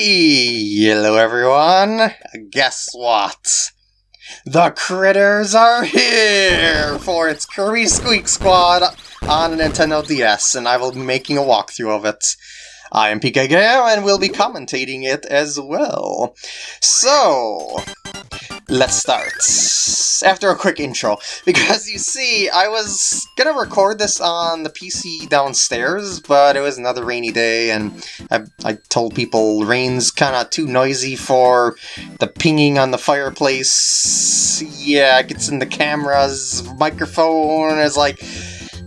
Hello everyone! Guess what? The critters are here for its Kirby Squeak Squad on Nintendo DS, and I will be making a walkthrough of it. I am PK Gale, and will be commentating it as well. So, let's start. After a quick intro, because you see, I was gonna record this on the PC downstairs, but it was another rainy day, and I, I told people rain's kinda too noisy for the pinging on the fireplace. Yeah, it gets in the camera's microphone, it's like,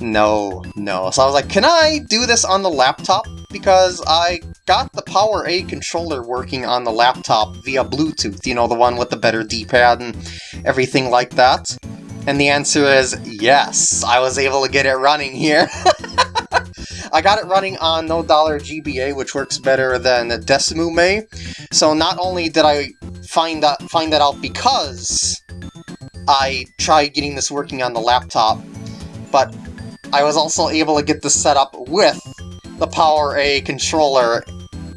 no, no. So I was like, can I do this on the laptop? Because I got the Power A controller working on the laptop via Bluetooth, you know, the one with the better D-pad and everything like that. And the answer is yes, I was able to get it running here. I got it running on No Dollar GBA, which works better than DeSmuME. So not only did I find that find that out because I tried getting this working on the laptop, but I was also able to get this set up with the Power A controller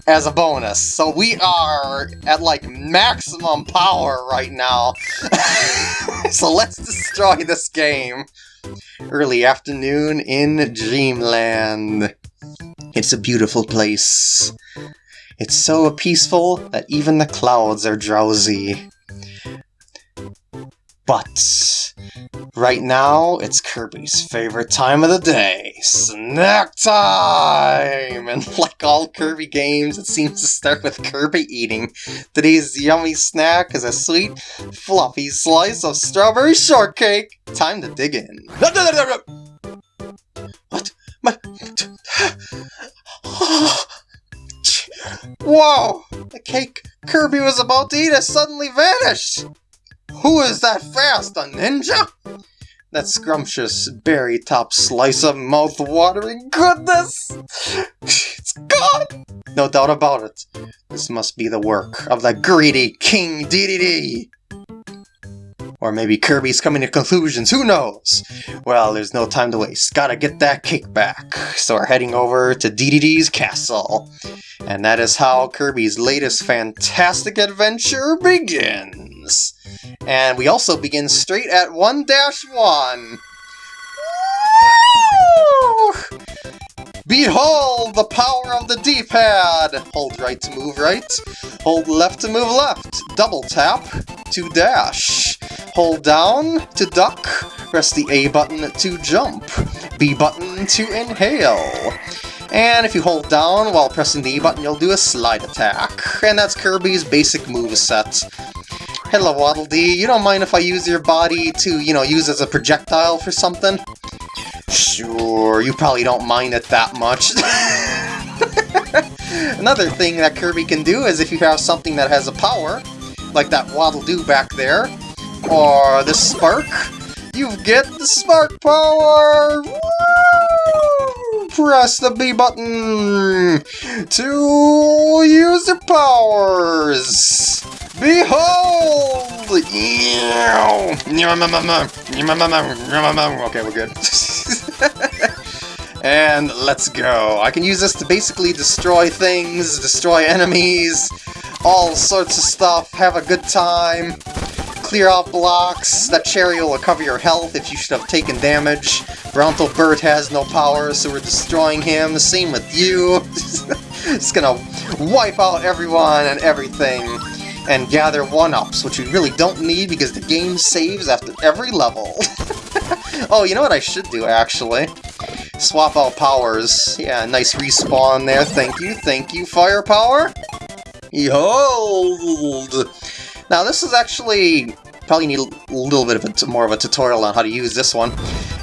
as a bonus. So we are at like maximum power right now. so let's destroy this game. Early afternoon in Dreamland. It's a beautiful place. It's so peaceful that even the clouds are drowsy. But right now, it's Kirby's favorite time of the day, snack time! And like all Kirby games, it seems to start with Kirby eating. Today's yummy snack is a sweet, fluffy slice of strawberry shortcake. Time to dig in. What? My... Whoa! The cake Kirby was about to eat has suddenly vanished! Who is that fast, a ninja? That scrumptious berry top slice of mouth-watering goodness! It's gone! No doubt about it. This must be the work of the greedy King Dedede! Or maybe Kirby's coming to conclusions, who knows? Well, there's no time to waste, gotta get that cake back. So we're heading over to Dedede's castle. And that is how Kirby's latest fantastic adventure begins. And we also begin straight at 1-1. Behold the power of the D-pad! Hold right to move right, hold left to move left, double tap to dash, hold down to duck, press the A button to jump, B button to inhale. And if you hold down while pressing the E button, you'll do a slide attack. And that's Kirby's basic move set. Hello, Waddle Dee. You don't mind if I use your body to, you know, use as a projectile for something? Sure, you probably don't mind it that much. Another thing that Kirby can do is if you have something that has a power, like that Waddle Doo back there, or the Spark, you get the Spark Power! Woo! Press the B button to use your powers! Behold! Okay, we're good. and let's go. I can use this to basically destroy things, destroy enemies, all sorts of stuff, have a good time, clear out blocks. That cherry will recover your health if you should have taken damage. Bronto Burt has no power, so we're destroying him. Same with you. Just gonna wipe out everyone and everything and gather 1-ups, which we really don't need because the game saves after every level. oh, you know what I should do, actually? Swap out powers. Yeah, nice respawn there. Thank you, thank you, firepower. Behold! Now, this is actually... Probably need a little bit of more of a tutorial on how to use this one.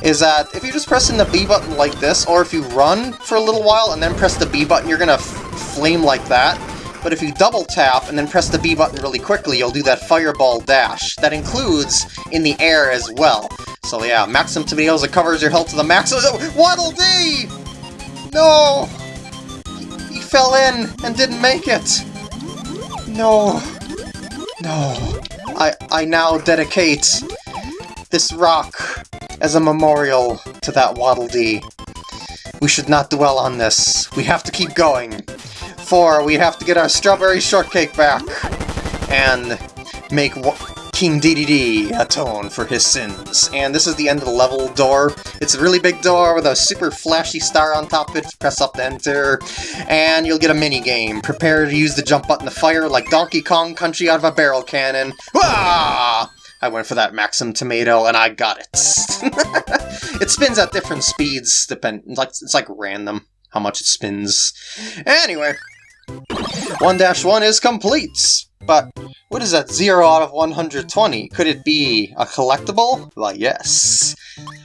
Is that if you're just pressing the B button like this, or if you run for a little while and then press the B button, you're gonna flame like that but if you double tap and then press the B button really quickly, you'll do that fireball dash. That includes in the air as well. So yeah, Maxim Tomatoes, it covers your health to the max. Oh, Waddle Dee! No! He, he fell in and didn't make it. No. No. I, I now dedicate this rock as a memorial to that Waddle Dee. We should not dwell on this. We have to keep going. We have to get our strawberry shortcake back and make King Dedede atone for his sins. And this is the end of the level door. It's a really big door with a super flashy star on top of it. Press up to enter, and you'll get a mini game. Prepare to use the jump button to fire like Donkey Kong Country out of a barrel cannon. Ah! I went for that Maxim Tomato, and I got it. it spins at different speeds, depend like it's like random how much it spins. Anyway, 1-1 is complete. But what is that 0 out of 120? Could it be a collectible? Well, yes.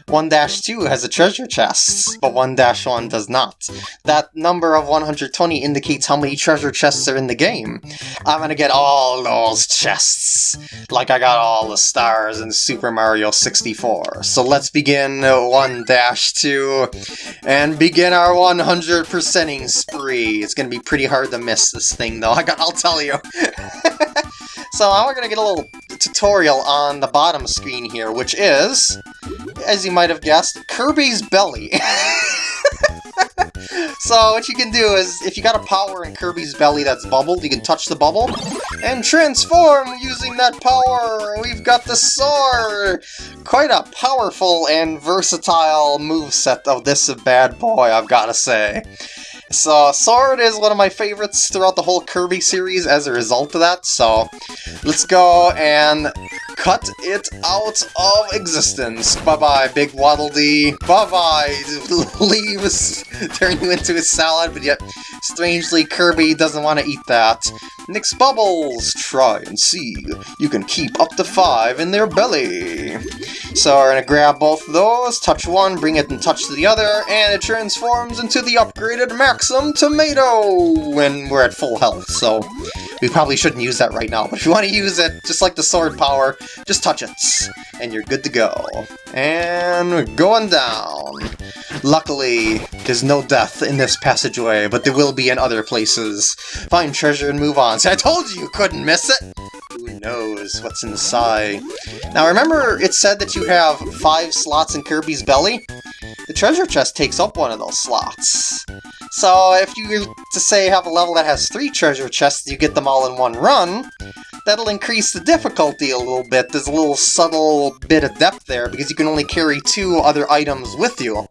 1-2 has a treasure chest, but 1-1 does not. That number of 120 indicates how many treasure chests are in the game. I'm gonna get all those chests, like I got all the stars in Super Mario 64. So let's begin 1-2 and begin our 100%ing spree. It's gonna be pretty hard to miss this thing though, I'll tell you. so now we're gonna get a little tutorial on the bottom screen here, which is, as you might have guessed, Kirby's Belly. so what you can do is, if you got a power in Kirby's belly that's bubbled, you can touch the bubble and transform using that power! We've got the sword! Quite a powerful and versatile move set of this bad boy, I've gotta say. So, Sword is one of my favorites throughout the whole Kirby series as a result of that, so let's go and cut it out of existence. Bye-bye, Big Waddle Dee. Bye-bye, leaves, turn you into a salad, but yet, strangely, Kirby doesn't want to eat that. Nix Bubbles! Try and see. You can keep up to five in their belly. So we're gonna grab both of those, touch one, bring it and touch the other, and it transforms into the upgraded Maxim Tomato! When we're at full health, so we probably shouldn't use that right now, but if you want to use it, just like the sword power, just touch it, and you're good to go. And we're going down. Luckily, there's no death in this passageway, but there will be in other places. Find treasure and move on. See, I told you you couldn't miss it! Who knows what's inside? Now remember it said that you have five slots in Kirby's belly? The treasure chest takes up one of those slots. So if you, to say, have a level that has three treasure chests, you get them all in one run, that'll increase the difficulty a little bit. There's a little subtle bit of depth there, because you can only carry two other items with you.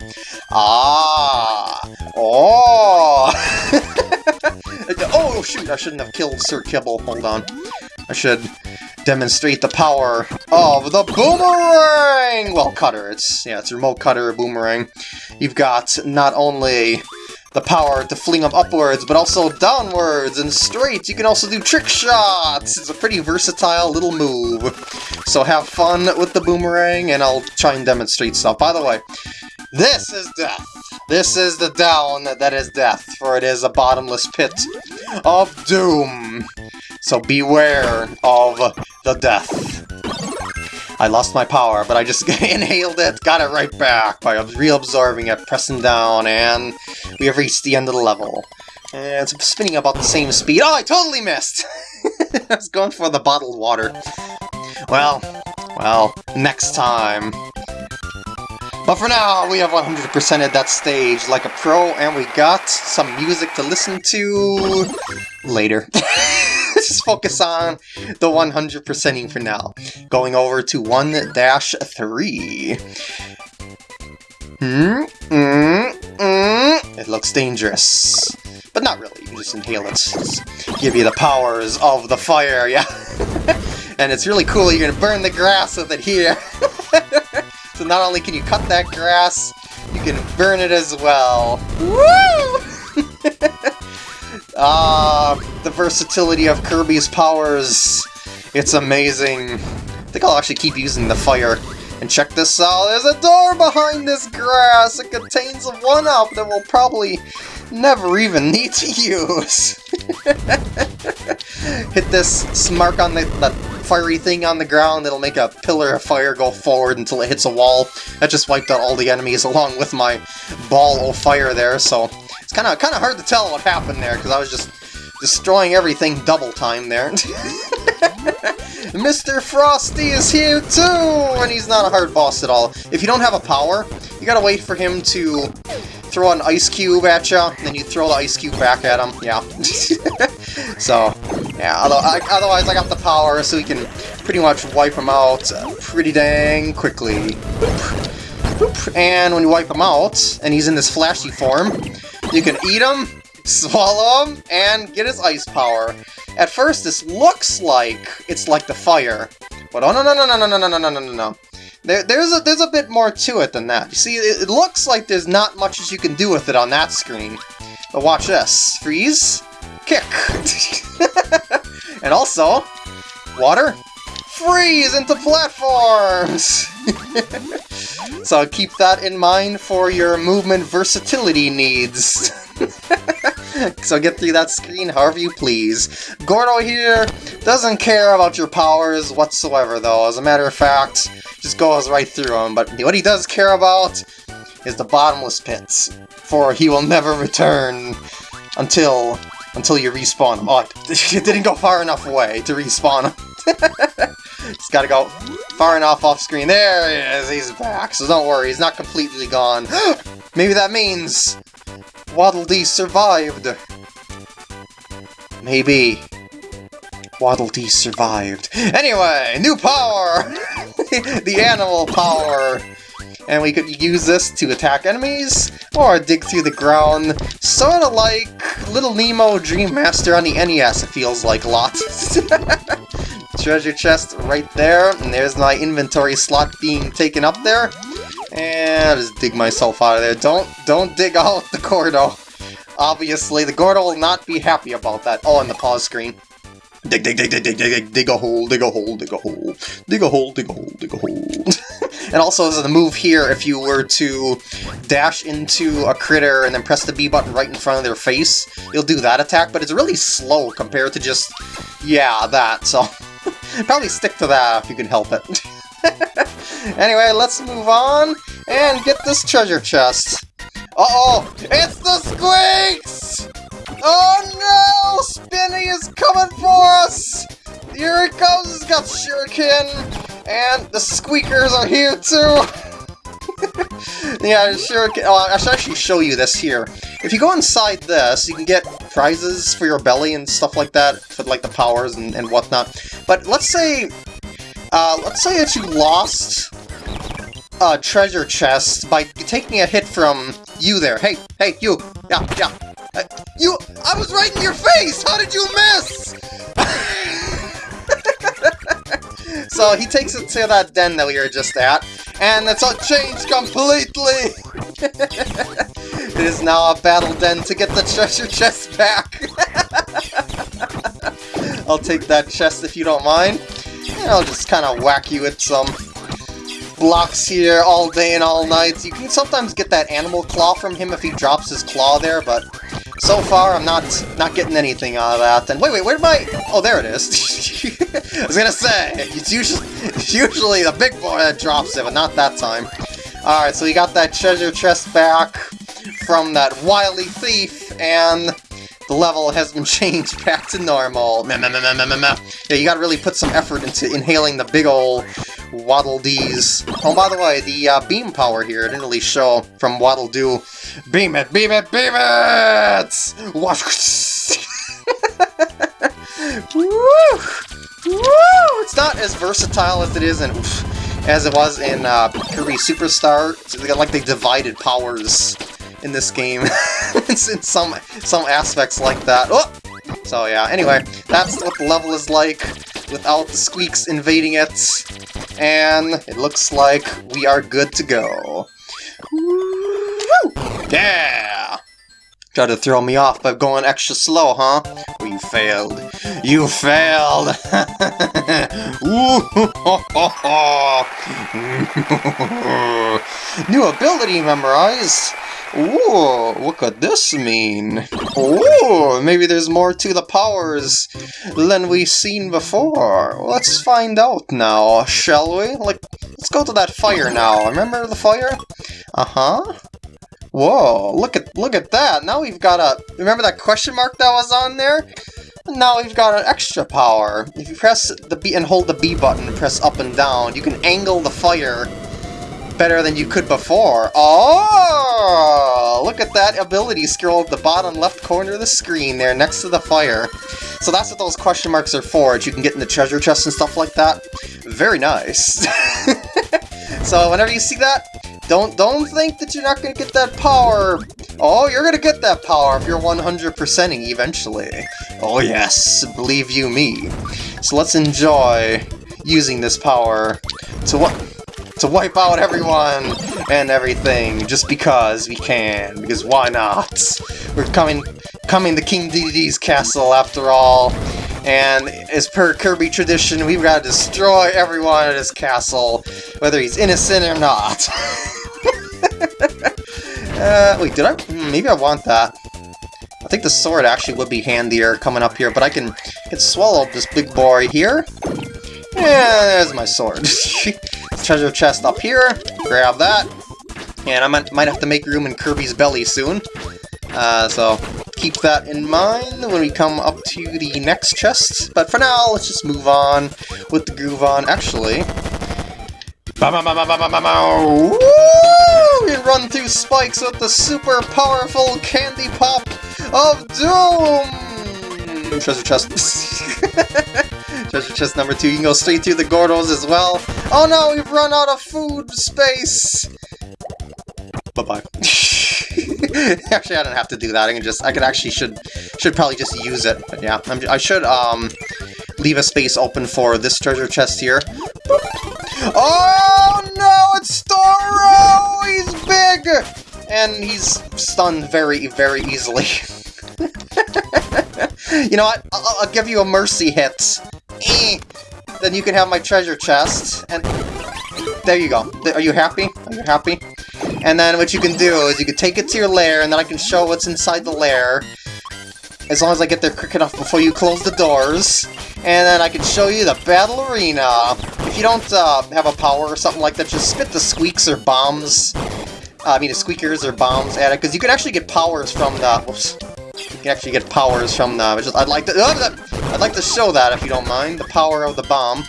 Ah! Oh! oh, shoot, I shouldn't have killed Sir Kibble. Hold on. I should demonstrate the power of the boomerang! Well, cutter. It's, yeah, it's remote cutter, boomerang. You've got not only the power to fling them upwards, but also downwards and straight. You can also do trick shots! It's a pretty versatile little move. So have fun with the boomerang, and I'll try and demonstrate stuff. By the way, this is death. This is the down that is death, for it is a bottomless pit of doom. So beware of the death. I lost my power, but I just inhaled it, got it right back by reabsorbing it, pressing down, and we have reached the end of the level. And it's spinning about the same speed. Oh, I totally missed! I was going for the bottled water. Well, well, next time. But for now, we have 100%ed that stage like a pro, and we got some music to listen to later. Let's just focus on the 100%ing for now. Going over to 1-3. Hmm? Mm, mm. It looks dangerous. But not really, you just inhale it. Just give you the powers of the fire, yeah? and it's really cool, you're gonna burn the grass with it here. So not only can you cut that grass, you can burn it as well. Woo! Ah, the versatility of Kirby's powers. It's amazing. I think I'll actually keep using the fire. And check this out, there's a door behind this grass! It contains a 1-up that we'll probably never even need to use. Hit this mark on the, the fiery thing on the ground, it'll make a pillar of fire go forward until it hits a wall. That just wiped out all the enemies along with my ball of fire there, so kind of kind of hard to tell what happened there, because I was just destroying everything double time there. Mr. Frosty is here too, and he's not a hard boss at all. If you don't have a power, you gotta wait for him to throw an ice cube at you, and then you throw the ice cube back at him. Yeah. so, yeah, Although, otherwise I got the power so we can pretty much wipe him out pretty dang quickly. And when you wipe him out, and he's in this flashy form, you can eat him, swallow him, and get his ice power. At first, this looks like it's like the fire, but oh no no no no no no no no no no no. There, there's a there's a bit more to it than that. You see, it, it looks like there's not much as you can do with it on that screen. But watch this. Freeze, kick, and also water, freeze into platforms. So keep that in mind for your movement versatility needs. so get through that screen however you please. Gordo here doesn't care about your powers whatsoever though. As a matter of fact, just goes right through them. But what he does care about is the bottomless pits, for he will never return until until you respawn him. Oh, it didn't go far enough away to respawn him. Just gotta go far enough off screen. There he is, he's back. So don't worry, he's not completely gone. Maybe that means Waddle Dee survived. Maybe. Waddle Dee survived. Anyway, new power! the animal power! And we could use this to attack enemies, or dig through the ground, sort of like Little Nemo Dream Master on the NES, it feels like a lot. Treasure chest right there, and there's my inventory slot being taken up there. And I'll just dig myself out of there. Don't, don't dig out the Gordo. Obviously, the Gordo will not be happy about that. Oh, and the pause screen. Dig, dig, dig, dig, dig, dig, dig, dig a hole, dig a hole, dig a hole, dig a hole, dig a hole, dig a hole. and also, as a move here, if you were to dash into a critter and then press the B button right in front of their face, you'll do that attack, but it's really slow compared to just, yeah, that, so probably stick to that if you can help it. anyway, let's move on and get this treasure chest. Uh-oh! It's the Squeaks! Oh no! Spinni is coming for us! Here it comes! It's got Shuriken! And the Squeakers are here too! yeah, Shuriken... Oh, I should actually show you this here. If you go inside this, you can get prizes for your belly and stuff like that, for like the powers and, and whatnot. But let's say... Uh, let's say that you lost a treasure chest by taking a hit from you there. Hey, hey, you! Yeah, yeah, uh, you- I was right in your face! How did you miss? so he takes it to that den that we were just at, and it's all changed completely! it is now a battle den to get the treasure chest back! I'll take that chest if you don't mind. And I'll just kind of whack you with some blocks here all day and all night. You can sometimes get that animal claw from him if he drops his claw there, but so far, I'm not not getting anything out of that. And wait, wait, where'd my... Oh, there it is. I was gonna say, it's usually, it's usually the big boy that drops it, but not that time. Alright, so we got that treasure chest back from that wily thief, and the level has been changed back to normal. Yeah, you gotta really put some effort into inhaling the big ol' Waddle Dees. Oh, by the way, the uh, beam power here didn't really show from Waddle Doo. Beam it, beam it, beam it! Woo! Woo! It's not as versatile as it is in as it was in uh, Kirby Superstar. It's like they divided powers in this game. in some some aspects like that. Oh! So yeah, anyway, that's what the level is like without the squeaks invading it. And it looks like we are good to go. Yeah! Try to throw me off by going extra slow, huh? Well, you failed. You failed! New ability memorized! Ooh, what could this mean? Ooh, maybe there's more to the powers than we've seen before. Let's find out now, shall we? Like, let's go to that fire now. Remember the fire? Uh-huh. Whoa, look at look at that. Now we've got a... Remember that question mark that was on there? Now we've got an extra power. If you press the B and hold the B button press up and down, you can angle the fire better than you could before. Oh, look at that ability scroll at the bottom left corner of the screen there next to the fire. So that's what those question marks are for, you can get in the treasure chest and stuff like that. Very nice. so whenever you see that, don't don't think that you're not to get that power. Oh, you're to get that power if you're 100%ing eventually. Oh yes, believe you me. So let's enjoy using this power to what to wipe out everyone and everything just because we can, because why not? We're coming coming to King Dedede's castle after all, and as per Kirby tradition, we've got to destroy everyone at his castle, whether he's innocent or not. uh, wait, did I? Hmm, maybe I want that. I think the sword actually would be handier coming up here, but I can, can swallow this big boy here. Yeah, there's my sword. Treasure chest up here, grab that. And I might, might have to make room in Kirby's belly soon. Uh, so keep that in mind when we come up to the next chest. But for now, let's just move on with the groove on. Actually, we run through spikes with the super powerful candy pop of doom! Treasure chest. Treasure chest number two. You can go straight through the Gordos as well. Oh no, we've run out of food space! Bye-bye. actually, I don't have to do that. I can just, I could actually should, should probably just use it. But yeah, I'm, i should um leave a space open for this treasure chest here. Oh no, it's Storo! He's big! And he's stunned very, very easily. you know what? I'll, I'll, give you a mercy hit. Eh. Then you can have my treasure chest, and there you go. Are you happy? Are you happy? And then what you can do is you can take it to your lair, and then I can show what's inside the lair. As long as I get there quick enough before you close the doors. And then I can show you the battle arena. If you don't uh, have a power or something like that, just spit the squeaks or bombs. Uh, I mean, the squeakers or bombs at it, because you can actually get powers from the... Whoops. You can actually get powers from the... Just, I'd like to... Uh, I'd like to show that, if you don't mind. The power of the bomb.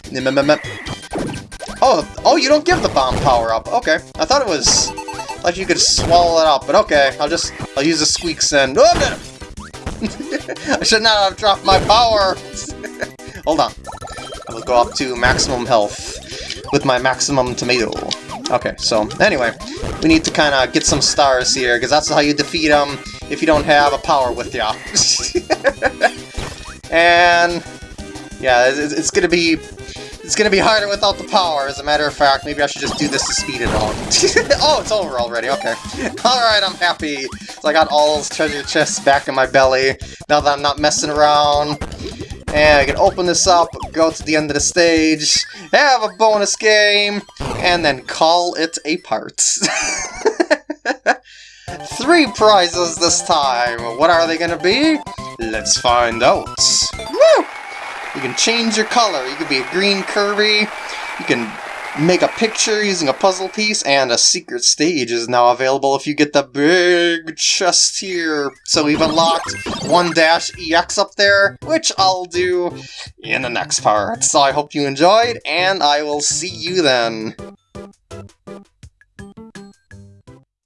Oh, oh, you don't give the bomb power up. Okay. I thought it was like you could swallow it up, but okay. I'll just... I'll use the squeaks and... I should not have dropped my power! Hold on. I will go up to maximum health with my maximum tomato. Okay, so anyway, we need to kind of get some stars here, because that's how you defeat them if you don't have a power with you. and yeah, it's, gonna be it's gonna be harder without the power, as a matter of fact. Maybe I should just do this to speed it up. oh, it's over already, okay. Alright, I'm happy. So I got all those treasure chests back in my belly, now that I'm not messing around. And I can open this up, go to the end of the stage, have a bonus game, and then call it a part. Three prizes this time! What are they gonna be? Let's find out. Woo! You can change your color. You can be a green Kirby, you can make a picture using a puzzle piece, and a secret stage is now available if you get the big chest here. So we've unlocked one dash ex up there, which I'll do in the next part. So I hope you enjoyed, and I will see you then.